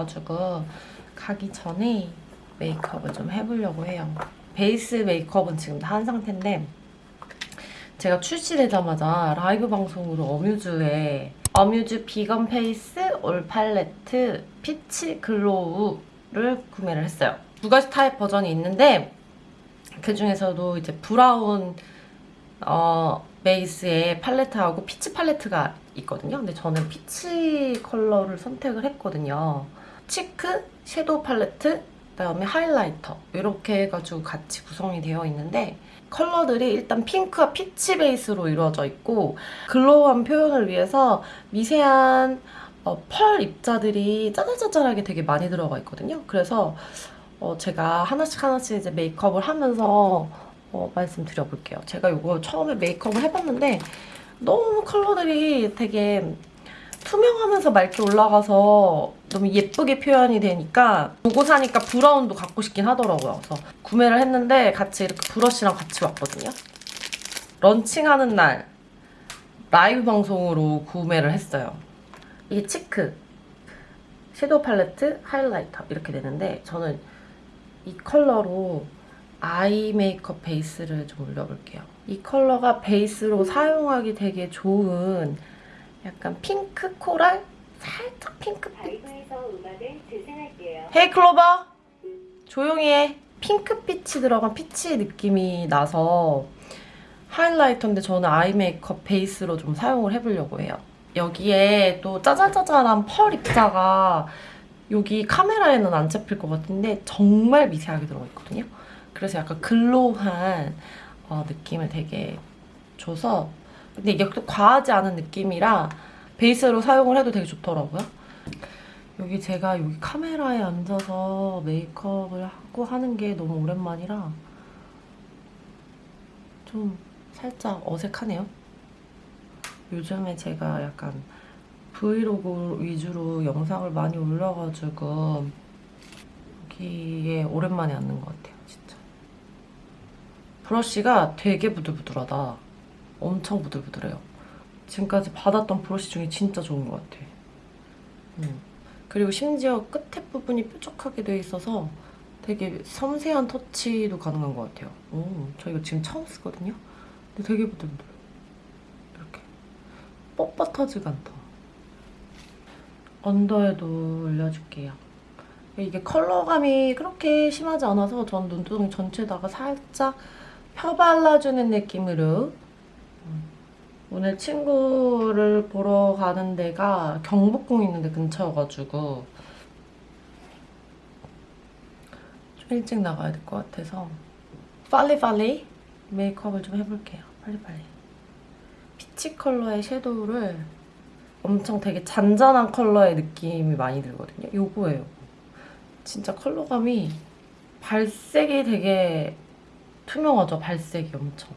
해가지고 가기 전에 메이크업을 좀 해보려고 해요. 베이스 메이크업은 지금 다 한 상태인데 제가 출시되자마자 라이브 방송으로 어뮤즈에 어뮤즈 비건 face all 팔레트 peach glow를 구매를 했어요. 두 가지 타입 버전이 있는데 그 중에서도 이제 브라운 어, 베이스의 팔레트하고 peach 팔레트가 있거든요. 근데 저는 peach 컬러를 선택을 했거든요. cheek, 섀도우 팔레트, 그다음에 하이라이터 이렇게 해가지고 같이 구성이 되어 있는데 컬러들이 일단 핑크와 peach 베이스로 이루어져 있고 glow한 표현을 위해서 미세한 어, 펄 입자들이 짜잘짜잘하게 되게 많이 들어가 있거든요. 그래서 어, 제가 하나씩 하나씩 이제 메이크업을 하면서 어, 말씀드려볼게요. 제가 이거 처음에 메이크업을 해봤는데 너무 컬러들이 되게 투명하면서 맑게 올라가서 너무 예쁘게 표현이 되니까 보고 나니까 브라운도 갖고 싶긴 하더라고요. 그래서 구매를 했는데 같이 이렇게 브러쉬랑 같이 왔거든요. 런칭하는 날 라이브 방송으로 구매를 했어요. 이게 치크, 섀도우 팔레트, 하이라이터 이렇게 되는데 저는 이 컬러로 아이 메이크업 베이스를 좀 올려볼게요. 이 컬러가 베이스로 사용하기 되게 좋은 약간 핑크 코랄? 살짝 핑크빛? Hey 클로버! 조용히 해. 핑크빛이 들어간 피치 느낌이 나서 하이라이터인데 저는 아이 메이크업 베이스로 좀 사용을 해보려고 해요. 여기에 또 짜잘짜잘한 펄 입자가 여기 카메라에는 안 잡힐 것 같은데 정말 미세하게 들어가 있거든요. 그래서 약간 glow한 어, 느낌을 되게 줘서 근데 이게 또 과하지 않은 느낌이라 베이스로 사용을 해도 되게 좋더라고요. 여기 제가 여기 카메라에 앉아서 메이크업을 하고 하는 게 너무 오랜만이라 좀 살짝 어색하네요. 요즘에 제가 약간 브이로그 위주로 영상을 많이 올려가지고 여기에 오랜만에 앉는 것 같아요, 진짜. 브러쉬가 되게 부들부들하다. 엄청 부들부들해요. 지금까지 받았던 브러쉬 중에 진짜 좋은 것 같아. 음. 그리고 심지어 끝에 부분이 뾰족하게 돼 있어서 되게 섬세한 터치도 가능한 것 같아요. 오, 저 이거 지금 처음 쓰거든요? 근데 되게 부들부들해요. 이렇게. 뻣뻣하지가 않다. 언더에도 올려줄게요. 이게 컬러감이 그렇게 심하지 않아서 전 눈두덩이 전체에다가 살짝 펴발라주는 느낌으로 음, 오늘 친구를 보러 가는 데가 경복궁 있는 데 근처여가지고 좀 일찍 나가야 될 것 같아서 빨리빨리 메이크업을 좀 해볼게요. 빨리빨리. 피치 컬러의 섀도우를 엄청 되게 잔잔한 컬러의 느낌이 많이 들거든요. 요거예요. 진짜 컬러감이 발색이 되게 투명하죠? 발색이 엄청.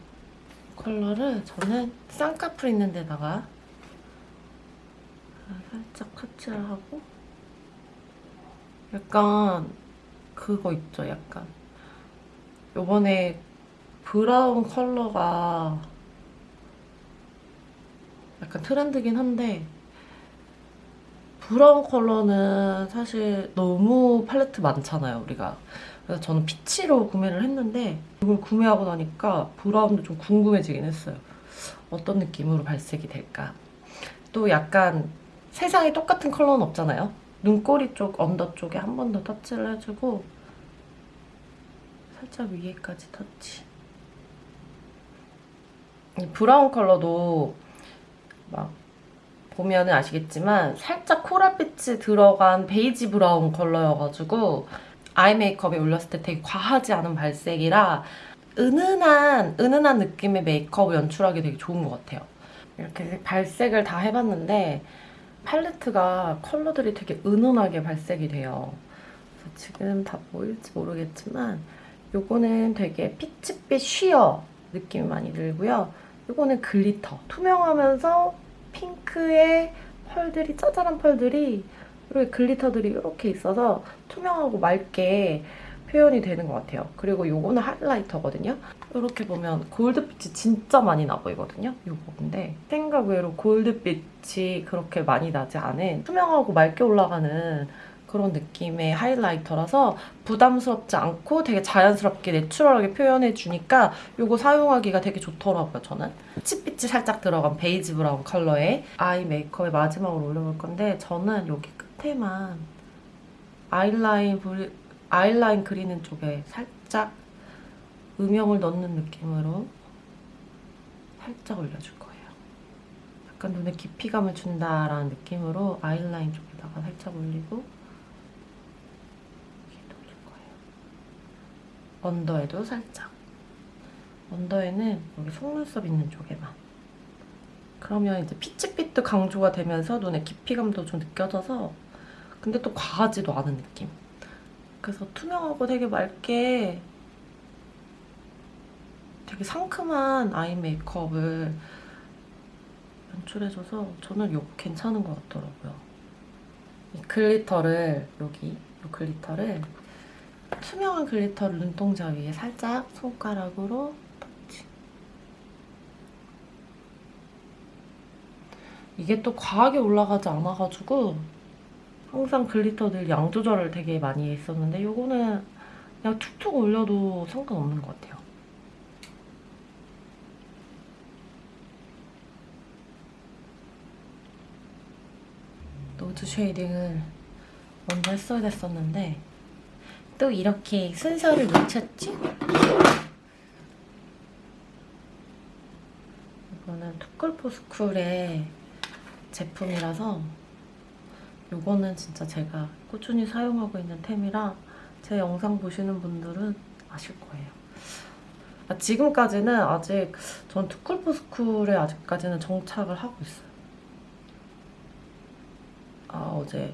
컬러를 저는 쌍꺼풀 있는 데다가 살짝 터치를 하고 약간 그거 있죠? 약간 요번에 브라운 컬러가 약간 트렌드긴 한데 브라운 컬러는 사실 너무 팔레트 많잖아요, 우리가. 그래서 저는 피치로 구매를 했는데 이걸 구매하고 나니까 브라운도 좀 궁금해지긴 했어요. 어떤 느낌으로 발색이 될까. 또 약간 세상에 똑같은 컬러는 없잖아요. 눈꼬리 쪽, 언더 쪽에 한 번 더 터치를 해주고 살짝 위에까지 터치. 이 브라운 컬러도 막 보면은 아시겠지만 살짝 코랄빛이 들어간 베이지 브라운 컬러여가지고 아이 메이크업에 올렸을 때 되게 과하지 않은 발색이라 은은한 은은한 느낌의 메이크업을 연출하기 되게 좋은 것 같아요. 이렇게 발색을 다 해봤는데 팔레트가 컬러들이 되게 은은하게 발색이 돼요. 지금 다 보일지 모르겠지만 요거는 되게 피치빛 sheer 느낌이 많이 들고요. 요거는 글리터. 투명하면서 핑크의 펄들이 짜잘한 펄들이 이렇게 글리터들이 이렇게 있어서 투명하고 맑게 표현이 되는 것 같아요. 그리고 요거는 하이라이터거든요. 이렇게 보면 골드빛이 진짜 많이 나 보이거든요. 요거인데 생각 외로 골드빛이 그렇게 많이 나지 않은 투명하고 맑게 올라가는 그런 느낌의 하이라이터라서 부담스럽지 않고 되게 자연스럽게 내추럴하게 표현해주니까 요거 사용하기가 되게 좋더라고요, 저는. pit빛이 살짝 들어간 베이지 브라운 컬러의 아이 메이크업의 마지막으로 올려볼 건데 저는 여기 끝에만 아이라인, 아이라인 그리는 쪽에 살짝 음영을 넣는 느낌으로 살짝 올려줄 거예요. 약간 눈에 깊이감을 준다라는 느낌으로 아이라인 쪽에다가 살짝 올리고 이렇게 올릴 거예요. 언더에도 살짝. 언더에는 여기 속눈썹 있는 쪽에만. 그러면 이제 피치빛도 강조가 되면서 눈에 깊이감도 좀 느껴져서 근데 또 과하지도 않은 느낌. 그래서 투명하고 되게 맑게 되게 상큼한 아이 메이크업을 연출해줘서 저는 이거 괜찮은 것 같더라고요. 이 글리터를 여기 이 글리터를 투명한 글리터를 눈동자 위에 살짝 손가락으로 터치. 이게 또 과하게 올라가지 않아가지고 항상 글리터들 양 조절을 되게 많이 했었는데 요거는 그냥 툭툭 올려도 상관없는 것 같아요. nose shading을 먼저 했어야 됐었는데 또 이렇게 순서를 놓쳤지? 이거는 투쿨포스쿨의 제품이라서 이거는 진짜 제가 꾸준히 사용하고 있는 템이라 제 영상 보시는 분들은 아실 거예요. 아, 지금까지는 아직 전 투쿨포스쿨에 아직까지는 정착을 하고 있어요. 아 어제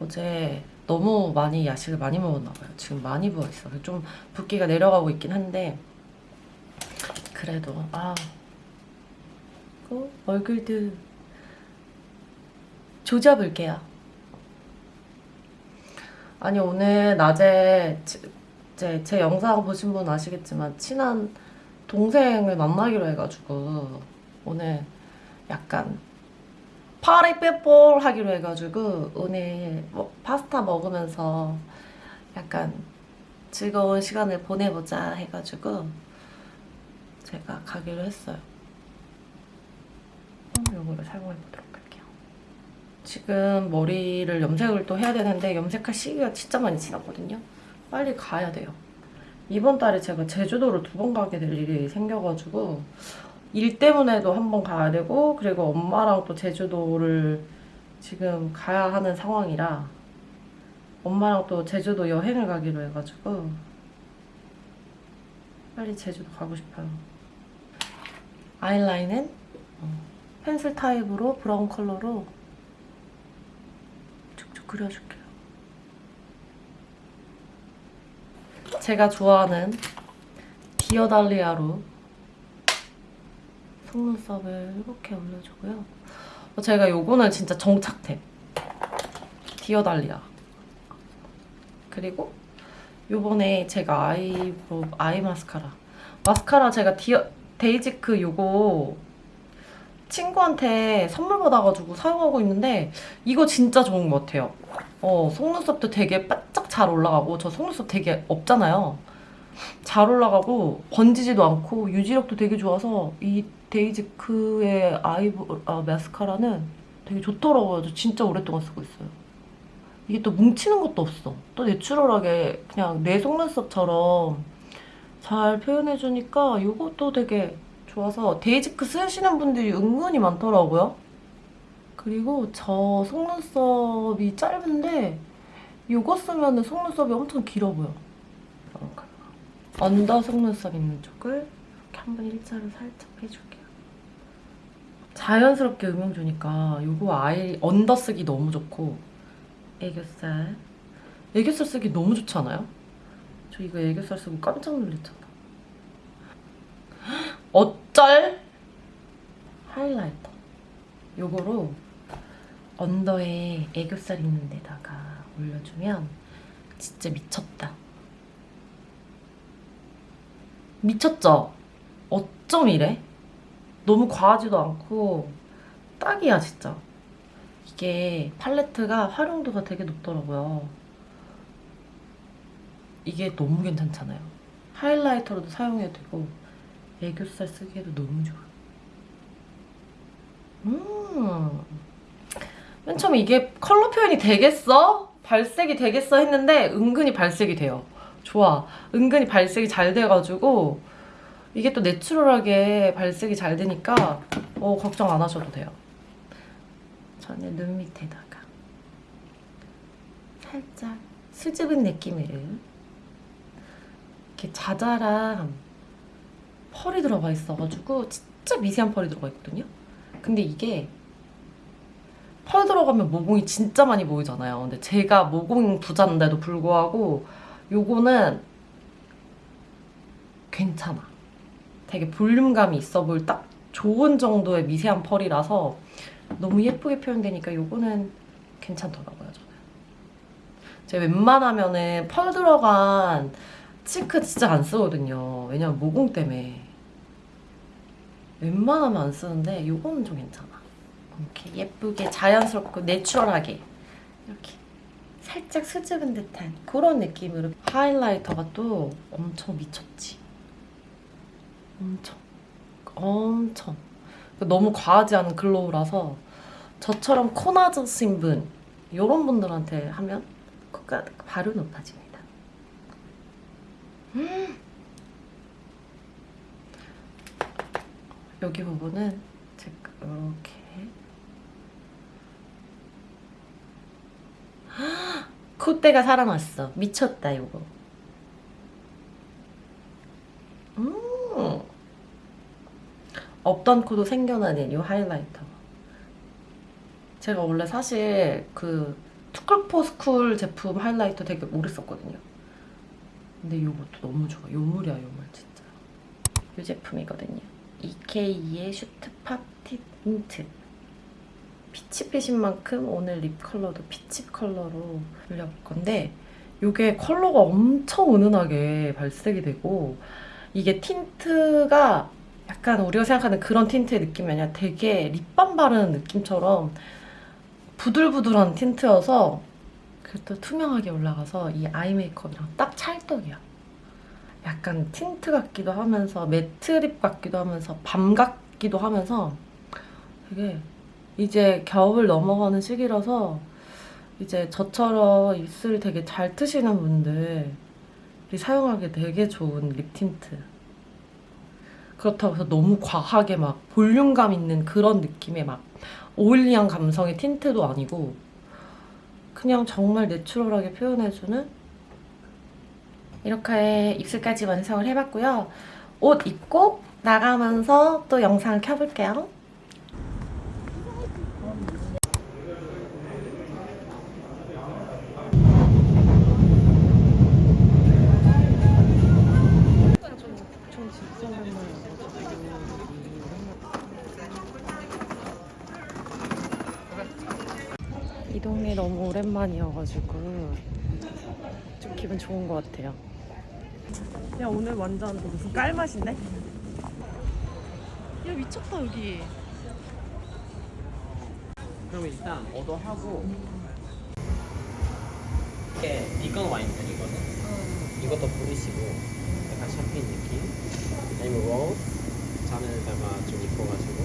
어제 너무 많이 야식을 많이 먹었나 봐요. 지금 많이 부어 있어요. 좀 붓기가 내려가고 있긴 한데 그래도 아그 얼굴도 조져볼게요. 아니 오늘 낮에 지- 이제 제 영상 보신 분 아시겠지만 친한 동생을 만나기로 해가지고 오늘 약간 파리 빼볼 하기로 해가지고 오늘 뭐 파스타 먹으면서 약간 즐거운 시간을 보내보자 해가지고 제가 가기로 했어요. 이거를 사용해 보도록 할게요. 지금 머리를 염색을 또 해야 되는데 염색할 시기가 진짜 많이 지났거든요. 빨리 가야 돼요. 이번 달에 제가 제주도를 두 번 가게 될 일이 생겨가지고 일 때문에도 한 번 가야 되고 그리고 엄마랑 또 제주도를 지금 가야 하는 상황이라 엄마랑 또 제주도 여행을 가기로 해가지고 빨리 제주도 가고 싶어요. 아이라인은 어, 펜슬 타입으로 브라운 컬러로 그려줄게요. 제가 좋아하는 디어달리아로 속눈썹을 이렇게 올려주고요. 어, 제가 요거는 진짜 정착템. 디어달리아. 그리고 요번에 제가 아이브로 아이 마스카라. 마스카라 제가 디어 데이지크 요거 친구한테 선물 받아가지고 사용하고 있는데 이거 진짜 좋은 것 같아요. 어, 속눈썹도 되게 바짝 잘 올라가고 저 속눈썹 되게 없잖아요. 잘 올라가고 번지지도 않고 유지력도 되게 좋아서 이 데이지크의 아이브 아, 마스카라는 되게 좋더라고요. 저 진짜 오랫동안 쓰고 있어요. 이게 또 뭉치는 것도 없어. 또 내추럴하게 그냥 내 속눈썹처럼 잘 표현해주니까 이것도 되게 좋아서 데이지크 쓰시는 분들이 은근히 많더라고요. 그리고 저 속눈썹이 짧은데 이거 쓰면 속눈썹이 엄청 길어 보여. 언더 속눈썹 있는 쪽을 이렇게 한번 일자로 살짝 해줄게요. 자연스럽게 음영 주니까 이거 아이 언더 쓰기 너무 좋고 애교살 애교살 쓰기 너무 좋지 않아요? 저 이거 애교살 쓰고 깜짝 놀랐잖아. 어 쩔 하이라이터 요거로 언더에 애교살 있는 데다가 올려주면 진짜 미쳤다. 미쳤죠? 어쩜 이래? 너무 과하지도 않고 딱이야 진짜. 이게 팔레트가 활용도가 되게 높더라고요. 이게 너무 괜찮잖아요. 하이라이터로도 사용해도 되고 애교살 쓰기에도 너무 좋아. 음. 맨 처음에 이게 컬러 표현이 되겠어? 발색이 되겠어? 했는데 은근히 발색이 돼요. 좋아. 은근히 발색이 잘 돼가지고 이게 또 내추럴하게 발색이 잘 되니까 어, 걱정 안 하셔도 돼요. 저는 눈 밑에다가 살짝 수줍은 느낌으로 이렇게 자잘한 펄이 들어가 있어가지고 진짜 미세한 펄이 들어가 있거든요. 근데 이게 펄 들어가면 모공이 진짜 많이 보이잖아요. 근데 제가 모공 부자인데도 불구하고 요거는 괜찮아. 되게 볼륨감이 있어 보일 딱 좋은 정도의 미세한 펄이라서 너무 예쁘게 표현되니까 요거는 괜찮더라고요, 저는. 제가 웬만하면은 펄 들어간 치크 진짜 안 쓰거든요. 왜냐면 모공 때문에. 웬만하면 안 쓰는데 요거는 좀 괜찮아. 이렇게 예쁘게 자연스럽고 내추럴하게 이렇게 살짝 수줍은 듯한 그런 느낌으로 하이라이터가 또 엄청 미쳤지. 엄청 엄청 너무 과하지 않은 글로우라서 저처럼 코 낮으신 분 이런 분들한테 하면 코가 바로 높아집니다. 음. 여기 부분은 제가 이렇게 콧대가 살아났어. 미쳤다 이거. 음. 없던 코도 생겨나는 이 하이라이터. 제가 원래 사실 그 투쿨포스쿨 제품 하이라이터 되게 오래 썼거든요. 근데 이것도 너무 좋아. 요물이야 요물 진짜. 이 제품이거든요. EK의 슈트팝 틴트. peach빛인 만큼 오늘 lip 컬러도 peach 컬러로 올려볼 건데 이게 컬러가 엄청 은은하게 발색이 되고 이게 틴트가 약간 우리가 생각하는 그런 틴트의 느낌이 아니라 되게 립밤 바르는 느낌처럼 부들부들한 틴트여서 그것도 투명하게 올라가서 이 eye 메이크업이랑 딱 찰떡이야. 약간 틴트 같기도 하면서 matte lip 같기도 하면서 balm 같기도 하면서 되게 이제 겨울 넘어가는 시기라서 이제 저처럼 입술 되게 잘 트시는 분들이 사용하기 되게 좋은 lip 틴트. 그렇다고 해서 너무 과하게 막 볼륨감 있는 그런 느낌의 막 oily한 감성의 틴트도 아니고 그냥 정말 natural하게 표현해주는 이렇게 입술까지 완성을 해봤고요. 옷 입고 나가면서 또 영상을 켜볼게요. 이 동네 너무 오랜만이어가지고 좀 기분 좋은 것 같아요. 야 오늘 완전 무슨 깔맛인데? 야 미쳤다 여기. 그럼 일단 오더하고 이게 이건 와인병이거든? 이것도 부르시고 약간 샴페인 느낌? 아니면 로즈 잔에다가 좀 입혀가지고?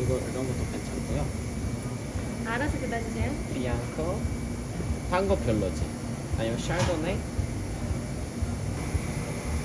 이거 이런 것도 괜찮고요. 알아서 그다주세요. 비앙코? 딴거 별로지. 아니면 샤르도네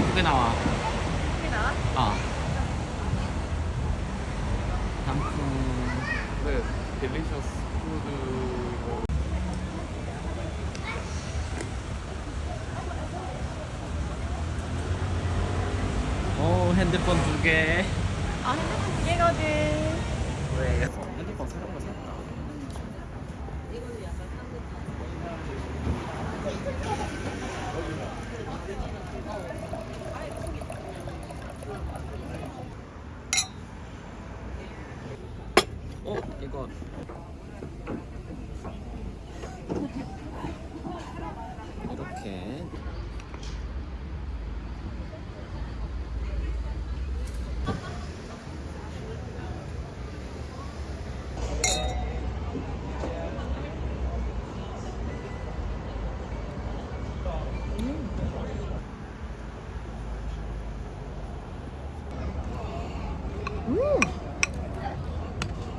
어 이쁘게 나와 여기 나와? 어 단품 네, 딜리셔스 푸드 오 핸드폰 두 개. 아 핸드폰 두 개거든. 왜? 핸드폰 새로운 거 샀다. 어 이거 이렇게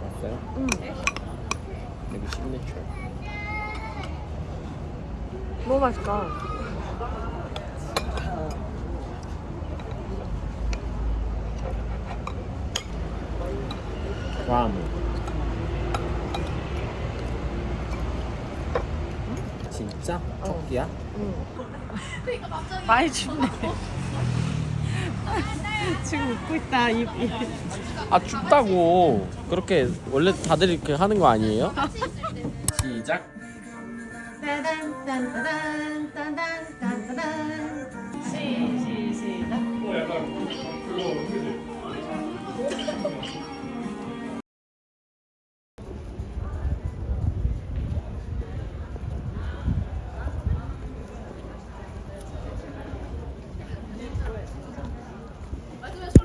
왔어요? 응. 여기 시그니처. 너무 맛있다. 람. 진짜? 토끼야? 많이 춥네. 지금 웃고 있다 입. 입. 아 춥다고. 그렇게 원래 다들 이렇게 하는 거 아니에요? 시작. 따단 따단 따단 따단 따단 시시 시작 어 약간 그거 그지